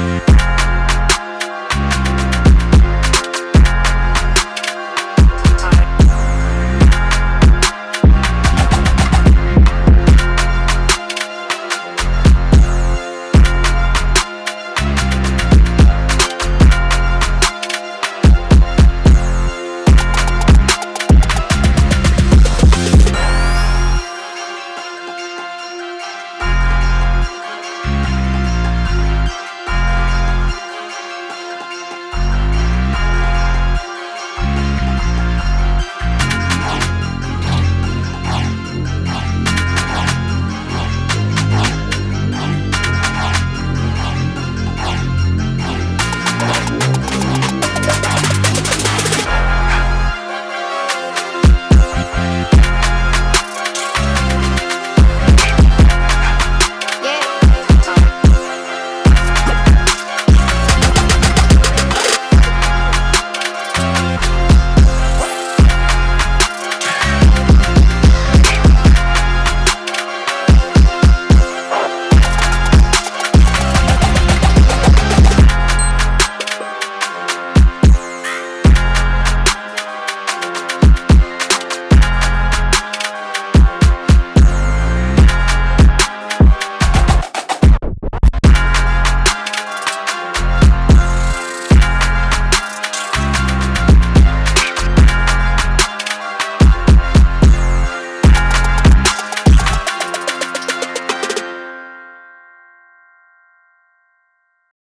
you